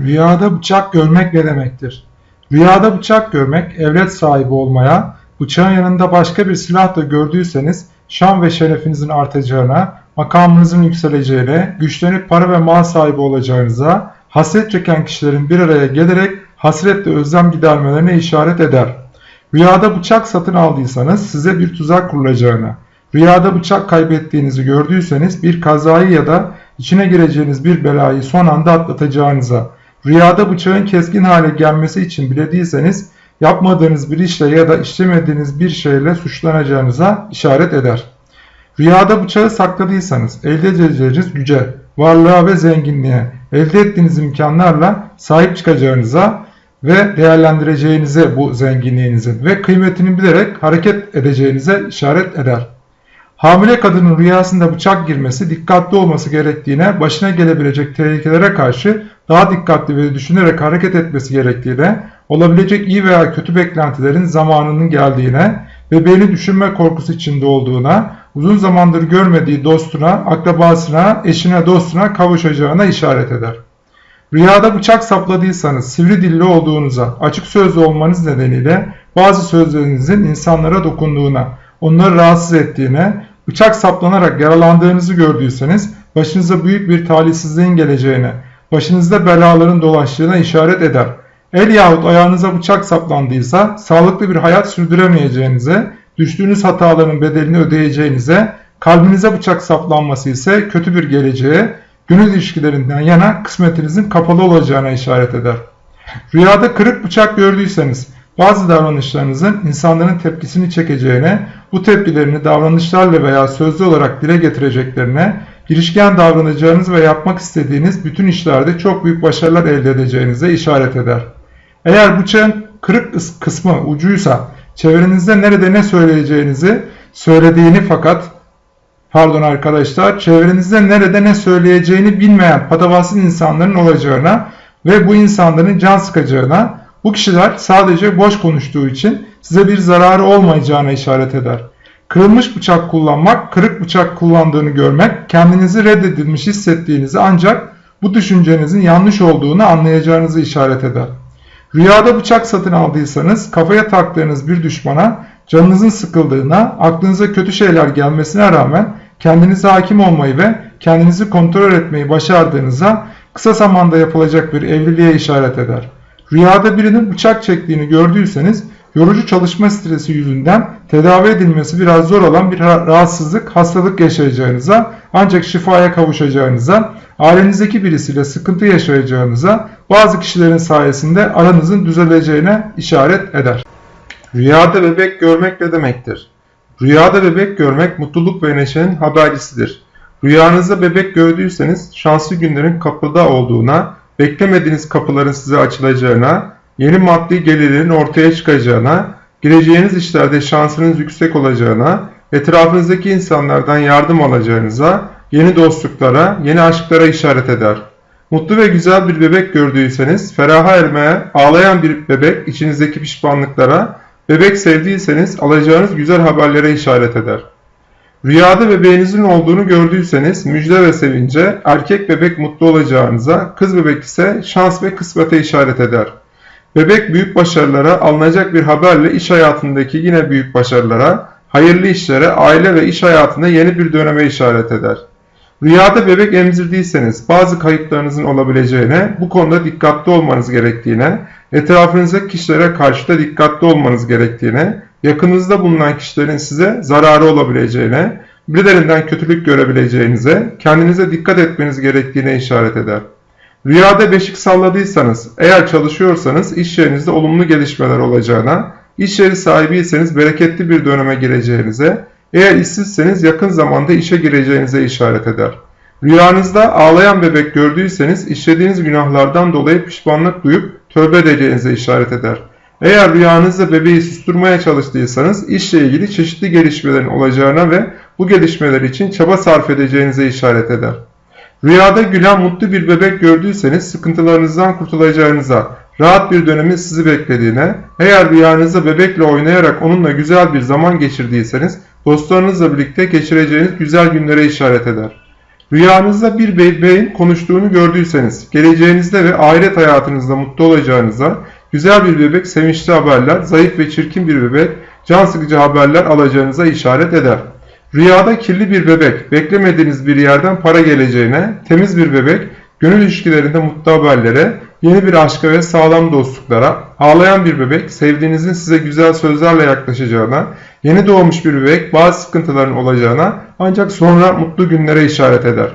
Rüyada bıçak görmek ne demektir? Rüyada bıçak görmek, evlet sahibi olmaya, bıçağın yanında başka bir silah da gördüyseniz, şan ve şerefinizin artacağına, makamınızın yükseleceğine, güçlenip para ve mal sahibi olacağınıza, hasret çeken kişilerin bir araya gelerek hasretle özlem gidermelerine işaret eder. Rüyada bıçak satın aldıysanız size bir tuzak kurulacağına, rüyada bıçak kaybettiğinizi gördüyseniz bir kazayı ya da içine gireceğiniz bir belayı son anda atlatacağınıza, rüyada bıçağın keskin hale gelmesi için bile değilseniz yapmadığınız bir işle ya da işlemediğiniz bir şeyle suçlanacağınıza işaret eder. Rüyada bıçağı sakladıysanız elde edeceğiniz güce, varlığa ve zenginliğe, elde ettiğiniz imkanlarla sahip çıkacağınıza ve değerlendireceğinize bu zenginliğinizin ve kıymetini bilerek hareket edeceğinize işaret eder. Hamile kadının rüyasında bıçak girmesi dikkatli olması gerektiğine, başına gelebilecek tehlikelere karşı daha dikkatli ve düşünerek hareket etmesi gerektiğine, olabilecek iyi veya kötü beklentilerin zamanının geldiğine, bebeğini düşünme korkusu içinde olduğuna, uzun zamandır görmediği dostuna, akrabasına, eşine, dostuna kavuşacağına işaret eder. Rüyada bıçak sapladıysanız, sivri dilli olduğunuza, açık sözlü olmanız nedeniyle bazı sözlerinizin insanlara dokunduğuna, onları rahatsız ettiğine, bıçak saplanarak yaralandığınızı gördüyseniz başınıza büyük bir talihsizliğin geleceğine, başınızda belaların dolaştığına işaret eder. El yahut ayağınıza bıçak saplandıysa sağlıklı bir hayat sürdüremeyeceğinize, düştüğünüz hataların bedelini ödeyeceğinize, kalbinize bıçak saplanması ise kötü bir geleceğe, gönül ilişkilerinden yana kısmetinizin kapalı olacağına işaret eder. Rüyada kırık bıçak gördüyseniz bazı davranışlarınızın insanların tepkisini çekeceğine, bu tepkilerini davranışlarla veya sözlü olarak dile getireceklerine, girişken davranacağınız ve yapmak istediğiniz bütün işlerde çok büyük başarılar elde edeceğinize işaret eder. Eğer bıçağın kırık kısmı ucuysa çevrenizde nerede ne söyleyeceğinizi söylediğini fakat pardon arkadaşlar çevrenizde nerede ne söyleyeceğini bilmeyen patavatsız insanların olacağına ve bu insanların can sıkacağına bu kişiler sadece boş konuştuğu için size bir zararı olmayacağına işaret eder. Kırılmış bıçak kullanmak, kırık bıçak kullandığını görmek, kendinizi reddedilmiş hissettiğinizi ancak bu düşüncenizin yanlış olduğunu anlayacağınızı işaret eder. Rüyada bıçak satın aldıysanız kafaya taktığınız bir düşmana canınızın sıkıldığına, aklınıza kötü şeyler gelmesine rağmen kendinize hakim olmayı ve kendinizi kontrol etmeyi başardığınıza kısa zamanda yapılacak bir evliliğe işaret eder. Rüyada birinin bıçak çektiğini gördüyseniz yorucu çalışma stresi yüzünden tedavi edilmesi biraz zor olan bir rahatsızlık, hastalık yaşayacağınıza ancak şifaya kavuşacağınıza, ailenizdeki birisiyle sıkıntı yaşayacağınıza, bazı kişilerin sayesinde aranızın düzeleceğine işaret eder. Rüyada bebek görmek ne demektir? Rüyada bebek görmek mutluluk ve neşenin habercisidir. Rüyanızda bebek gördüyseniz şanslı günlerin kapıda olduğuna, beklemediğiniz kapıların size açılacağına, yeni maddi gelirlerin ortaya çıkacağına, gireceğiniz işlerde şansınız yüksek olacağına, etrafınızdaki insanlardan yardım alacağınıza, yeni dostluklara, yeni aşklara işaret eder. Mutlu ve güzel bir bebek gördüyseniz, feraha ermeye, ağlayan bir bebek içinizdeki pişmanlıklara, bebek sevdiyseniz alacağınız güzel haberlere işaret eder. Rüyada bebeğinizin olduğunu gördüyseniz müjde ve sevince, erkek bebek mutlu olacağınıza, kız bebek ise şans ve kısmete işaret eder. Bebek büyük başarılara, alınacak bir haberle iş hayatındaki yine büyük başarılara, hayırlı işlere, aile ve iş hayatında yeni bir döneme işaret eder. Rüyada bebek emzirdiyseniz bazı kayıplarınızın olabileceğine, bu konuda dikkatli olmanız gerektiğine, etrafınızdaki kişilere karşı da dikkatli olmanız gerektiğine, yakınınızda bulunan kişilerin size zararı olabileceğine, birilerinden kötülük görebileceğinize, kendinize dikkat etmeniz gerektiğine işaret eder. Rüyada beşik salladıysanız, eğer çalışıyorsanız iş yerinizde olumlu gelişmeler olacağına, iş yeri sahibiyseniz bereketli bir döneme gireceğinize, eğer işsizseniz yakın zamanda işe gireceğinize işaret eder. Rüyanızda ağlayan bebek gördüyseniz işlediğiniz günahlardan dolayı pişmanlık duyup tövbe edeceğinize işaret eder. Eğer rüyanızda bebeği susturmaya çalıştıysanız işle ilgili çeşitli gelişmelerin olacağına ve bu gelişmeler için çaba sarf edeceğinize işaret eder. Rüyada gülen mutlu bir bebek gördüyseniz sıkıntılarınızdan kurtulacağınıza, rahat bir dönemin sizi beklediğine, eğer rüyanızda bebekle oynayarak onunla güzel bir zaman geçirdiyseniz dostlarınızla birlikte geçireceğiniz güzel günlere işaret eder. Rüyanızda bir bebeğin konuştuğunu gördüyseniz, geleceğinizde ve ahiret hayatınızda mutlu olacağınıza, güzel bir bebek sevinçli haberler, zayıf ve çirkin bir bebek can sıkıcı haberler alacağınıza işaret eder. Rüyada kirli bir bebek, beklemediğiniz bir yerden para geleceğine, temiz bir bebek, gönül ilişkilerinde mutlu haberlere, yeni bir aşka ve sağlam dostluklara, ağlayan bir bebek, sevdiğinizin size güzel sözlerle yaklaşacağına, yeni doğmuş bir bebek, bazı sıkıntıların olacağına ancak sonra mutlu günlere işaret eder.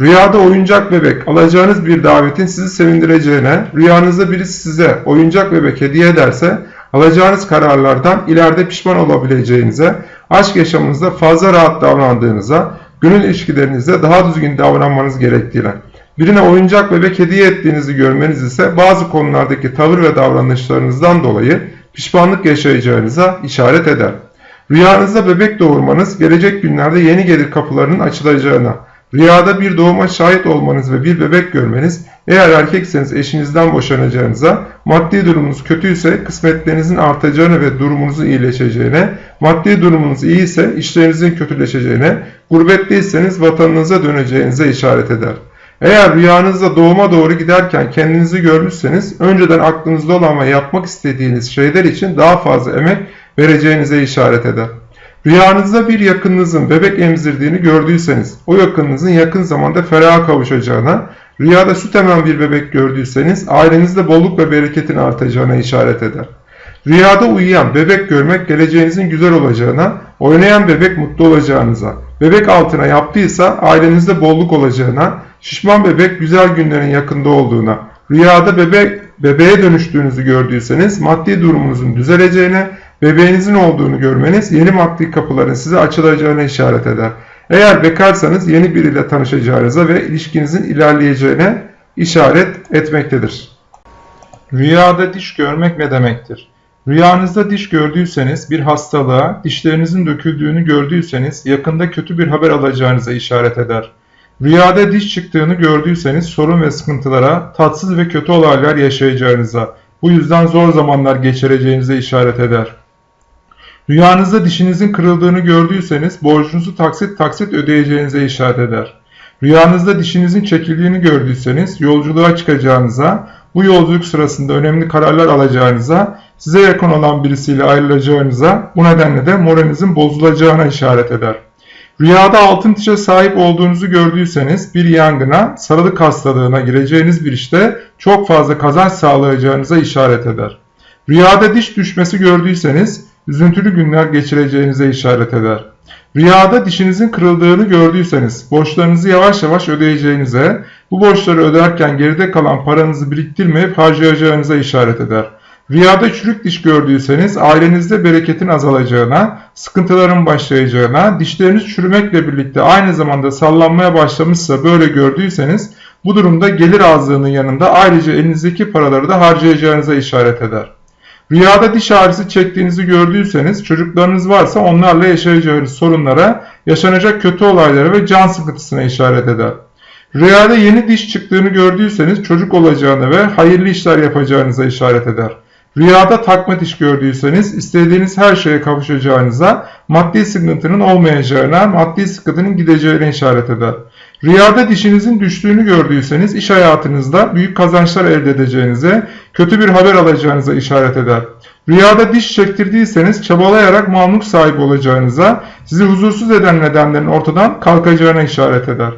Rüyada oyuncak bebek, alacağınız bir davetin sizi sevindireceğine, rüyanızda birisi size oyuncak bebek hediye ederse, alacağınız kararlardan ileride pişman olabileceğinize, aşk yaşamınızda fazla rahat davrandığınıza, gönül ilişkilerinizde daha düzgün davranmanız gerektiğine, birine oyuncak bebek hediye ettiğinizi görmeniz ise bazı konulardaki tavır ve davranışlarınızdan dolayı pişmanlık yaşayacağınıza işaret eder. Rüyanızda bebek doğurmanız gelecek günlerde yeni gelir kapılarının açılacağına, rüyada bir doğuma şahit olmanız ve bir bebek görmeniz, eğer erkekseniz eşinizden boşanacağınıza, maddi durumunuz kötüyse kısmetlerinizin artacağını ve durumunuzun iyileşeceğine, maddi durumunuz iyi ise işlerinizin kötüleşeceğine, gurbetteyseniz vatanınıza döneceğinize işaret eder. Eğer rüyanızda doğuma doğru giderken kendinizi görmüşseniz, önceden aklınızda olan ve yapmak istediğiniz şeyler için daha fazla emek vereceğinize işaret eder. Rüyanızda bir yakınınızın bebek emzirdiğini gördüyseniz, o yakınınızın yakın zamanda feraha kavuşacağına, rüyada süt emen bir bebek gördüyseniz, ailenizde bolluk ve bereketin artacağına işaret eder. Rüyada uyuyan bebek görmek geleceğinizin güzel olacağına, oynayan bebek mutlu olacağınıza, bebek altına yaptıysa ailenizde bolluk olacağına, şişman bebek güzel günlerin yakında olduğuna, rüyada bebek bebeğe dönüştüğünüzü gördüyseniz maddi durumunuzun düzeleceğine, bebeğinizin olduğunu görmeniz yeni maddi kapıların size açılacağına işaret eder. Eğer bekarsanız yeni biriyle tanışacağınıza ve ilişkinizin ilerleyeceğine işaret etmektedir. Rüyada diş görmek ne demektir? Rüyanızda diş gördüyseniz, bir hastalığa, dişlerinizin döküldüğünü gördüyseniz yakında kötü bir haber alacağınıza işaret eder. Rüyada diş çıktığını gördüyseniz sorun ve sıkıntılara, tatsız ve kötü olaylar yaşayacağınıza, bu yüzden zor zamanlar geçireceğinize işaret eder. Rüyanızda dişinizin kırıldığını gördüyseniz borcunuzu taksit taksit ödeyeceğinize işaret eder. Rüyanızda dişinizin çekildiğini gördüyseniz yolculuğa çıkacağınıza, bu yolculuk sırasında önemli kararlar alacağınıza, size yakın olan birisiyle ayrılacağınıza, bu nedenle de moralinizin bozulacağına işaret eder. Rüyada altın dişe sahip olduğunuzu gördüyseniz bir yangına, sarılık hastalığına gireceğiniz bir işte çok fazla kazanç sağlayacağınıza işaret eder. Rüyada diş düşmesi gördüyseniz üzüntülü günler geçireceğinize işaret eder. Rüyada dişinizin kırıldığını gördüyseniz borçlarınızı yavaş yavaş ödeyeceğinize, bu borçları öderken geride kalan paranızı biriktirmeyip harcayacağınıza işaret eder. Rüyada çürük diş gördüyseniz ailenizde bereketin azalacağına, sıkıntıların başlayacağına, dişleriniz çürümekle birlikte aynı zamanda sallanmaya başlamışsa böyle gördüyseniz bu durumda gelir azlığının yanında ayrıca elinizdeki paraları da harcayacağınıza işaret eder. Rüyada diş ağrısı çektiğinizi gördüyseniz çocuklarınız varsa onlarla yaşayacağınız sorunlara, yaşanacak kötü olaylara ve can sıkıntısına işaret eder. Rüyada yeni diş çıktığını gördüyseniz çocuk olacağını ve hayırlı işler yapacağınıza işaret eder. Rüyada takma diş gördüyseniz istediğiniz her şeye kavuşacağınıza, maddi sıkıntının olmayacağına, maddi sıkıntının gideceğine işaret eder. Rüyada dişinizin düştüğünü gördüyseniz iş hayatınızda büyük kazançlar elde edeceğinize, kötü bir haber alacağınıza işaret eder. Rüyada diş çektirdiyseniz çabalayarak mamluk sahibi olacağınıza, sizi huzursuz eden nedenlerin ortadan kalkacağına işaret eder.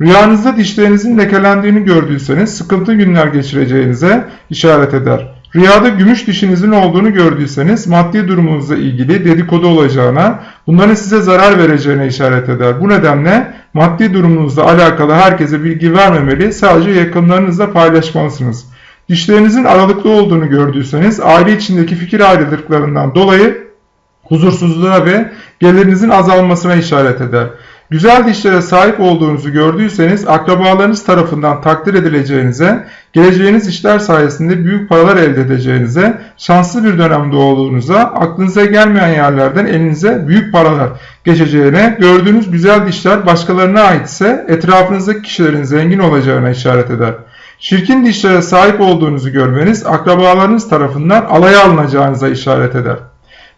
Rüyanızda dişlerinizin lekelendiğini gördüyseniz sıkıntı günler geçireceğinize işaret eder. Rüyada gümüş dişinizin olduğunu gördüyseniz maddi durumunuzla ilgili dedikodu olacağına, bunların size zarar vereceğine işaret eder. Bu nedenle maddi durumunuzla alakalı herkese bilgi vermemeli, sadece yakınlarınızla paylaşmalısınız. Dişlerinizin aralıklı olduğunu gördüyseniz aile içindeki fikir ayrılıklarından dolayı huzursuzluğa ve gelirinizin azalmasına işaret eder. Güzel dişlere sahip olduğunuzu gördüyseniz akrabalarınız tarafından takdir edileceğinize, geleceğiniz işler sayesinde büyük paralar elde edeceğinize, şanslı bir dönemde olduğunuza, aklınıza gelmeyen yerlerden elinize büyük paralar geçeceğine, gördüğünüz güzel dişler başkalarına aitse etrafınızdaki kişilerin zengin olacağına işaret eder. Çirkin dişlere sahip olduğunuzu görmeniz akrabalarınız tarafından alaya alınacağınıza işaret eder.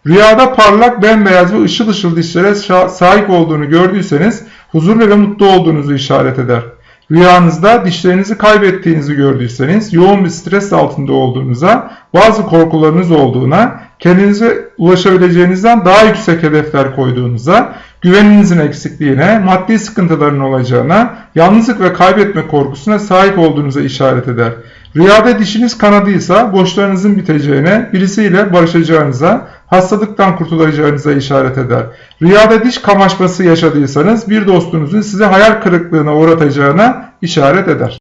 Rüyada parlak, bembeyaz ve ışıl ışıl dişlere sahip olduğunu gördüyseniz huzurlu ve mutlu olduğunuzu işaret eder. Rüyanızda dişlerinizi kaybettiğinizi gördüyseniz yoğun bir stres altında olduğunuza, bazı korkularınız olduğuna, kendinize ulaşabileceğinizden daha yüksek hedefler koyduğunuza, güveninizin eksikliğine, maddi sıkıntıların olacağına, yalnızlık ve kaybetme korkusuna sahip olduğunuza işaret eder. Rüyada dişiniz kanadıysa borçlarınızın biteceğine, birisiyle barışacağınıza, hastalıktan kurtulacağınıza işaret eder. Rüyada diş kamaşması yaşadıysanız bir dostunuzun sizi hayal kırıklığına uğratacağına işaret eder.